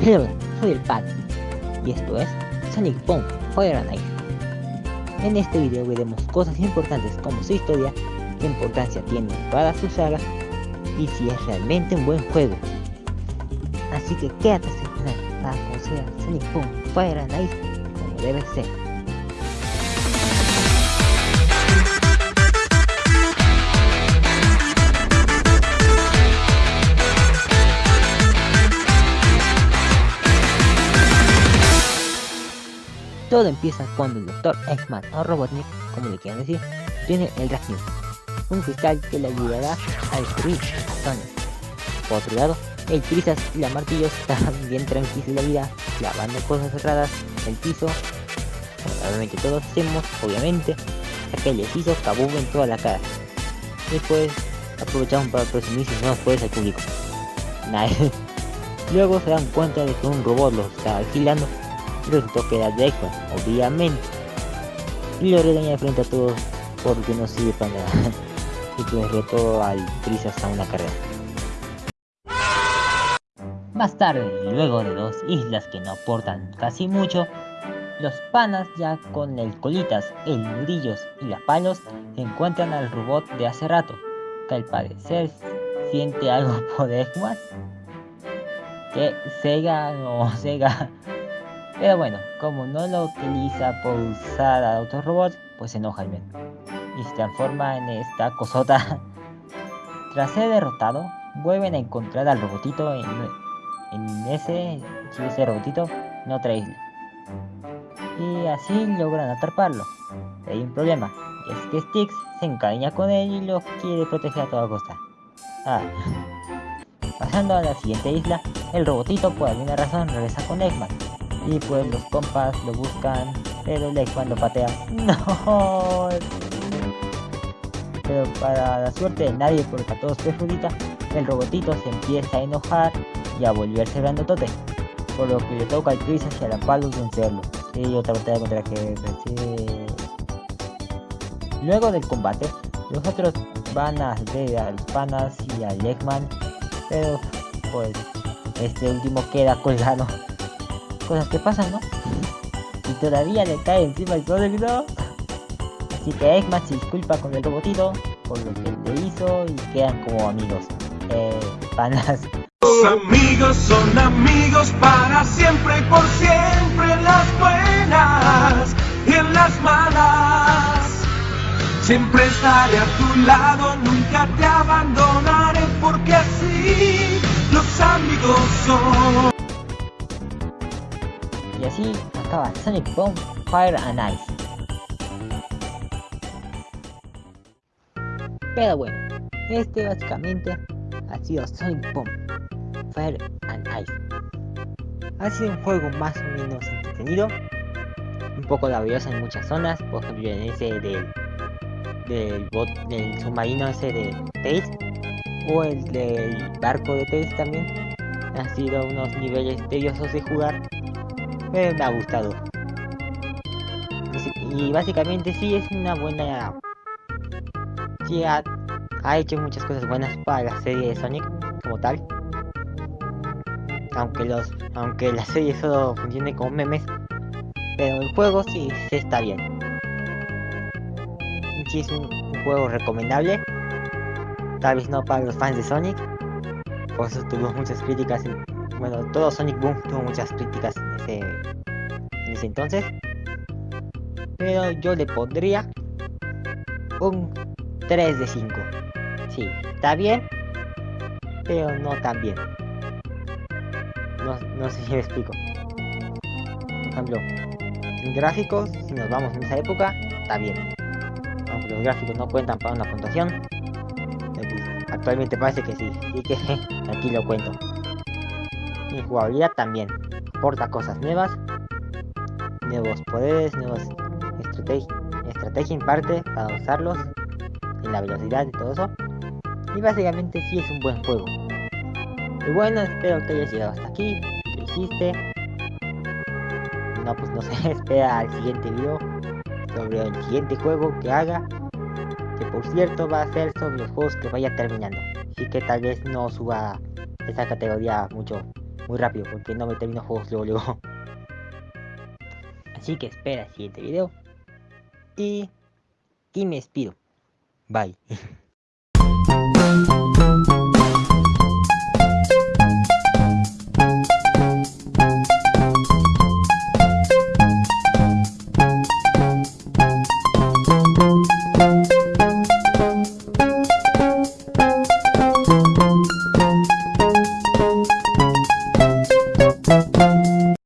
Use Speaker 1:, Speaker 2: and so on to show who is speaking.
Speaker 1: Hello, soy el Pat y esto es Sonic Boom Fire and. En este video veremos cosas importantes como su historia, qué importancia tiene para su saga y si es realmente un buen juego. Así que quédate hasta el final para conocer Sonic Boom Fire and Ice como debe ser. Todo empieza cuando el Dr. Eggman o Robotnik, como le quieran decir, tiene el Ragnar, un cristal que le ayudará a destruir Sonic. Por otro lado, el Trizas y la Martillos están bien tranquilos en la vida, lavando cosas cerradas, el piso, probablemente todos hacemos, obviamente, ya que les hizo kabum en toda la cara. Después aprovechamos para presumir sus nuevos poderes al público. Luego se dan cuenta de que un robot los está vigilando resultó que era Jackson, obviamente. Y lo regaña frente a todos porque no sirve para nada. y pues retó al Trizas a una carrera. Más tarde, luego de dos islas que no aportan casi mucho, los panas ya con el colitas, el nudillos y las palos encuentran al robot de hace rato, que al parecer siente algo por Eggman. Que Sega o Sega pero bueno, como no lo utiliza por usar a otros robots, pues se enoja el men. Y se transforma en esta cosota. Tras ser derrotado, vuelven a encontrar al robotito en, en ese, ese robotito en otra isla. Y así logran atraparlo. hay un problema, es que Styx se encariña con él y lo quiere proteger a toda costa. Ah. Pasando a la siguiente isla, el robotito por alguna razón regresa con Eggman y pues los compas lo buscan, pero el cuando patea. No. Pero para la suerte de nadie, porque a todos perjudica, el robotito se empieza a enojar y a volverse grandotote. Por lo que le toca al Chris hacia la palos vencerlo. Y otra batalla contra que Luego del combate, los otros van a ver a los panas y a Eggman, pero pues este último queda colgado cosas que pasan, ¿no? Y todavía le cae encima el Sonic, ¿no? Así que Eggman se disculpa con el robotito por lo que le hizo y quedan como amigos. Eh, panas.
Speaker 2: Amigos son amigos para siempre y por siempre en las buenas y en las malas. Siempre estaré a tu lado, nunca te abandonaré porque así los amigos son.
Speaker 1: Así acaba Sonic Boom Fire and Ice. Pero bueno, este básicamente ha sido Sonic Boom Fire and Ice. Ha sido un juego más o menos entretenido, un poco laborioso en muchas zonas, por ejemplo en ese del, del, bot, del submarino ese de Tails, o el del barco de Tails también. Han sido unos niveles tediosos de jugar, me ha gustado. Y básicamente sí es una buena... Sí ha, hecho muchas cosas buenas para la serie de Sonic como tal. Aunque los aunque la serie solo funcione como memes. Pero el juego sí, sí está bien. Sí es un, juego recomendable. Tal vez no para los fans de Sonic. Por eso tuvimos muchas críticas bueno, todo Sonic Boom tuvo muchas críticas en ese, en ese entonces. Pero yo le pondría un 3 de 5. Sí, está bien, pero no tan bien. No, no sé si me explico. Por ejemplo, gráficos, si nos vamos en esa época, está bien. Aunque los gráficos no cuentan para una puntuación. Eh, actualmente parece que sí, así que aquí lo cuento. Y jugabilidad también. Aporta cosas nuevas, nuevos poderes, nuevas estrategias estrategia en parte para usarlos en la velocidad y todo eso. Y básicamente sí es un buen juego. Y bueno, espero que hayas llegado hasta aquí. Lo hiciste. No, pues no sé, espera al siguiente video sobre el siguiente juego que haga. Que por cierto va a ser sobre los juegos que vaya terminando. Así que tal vez no suba esa categoría mucho muy rápido porque no me termino juegos luego luego. Así que espera el siguiente video. Y, y me despido. Bye.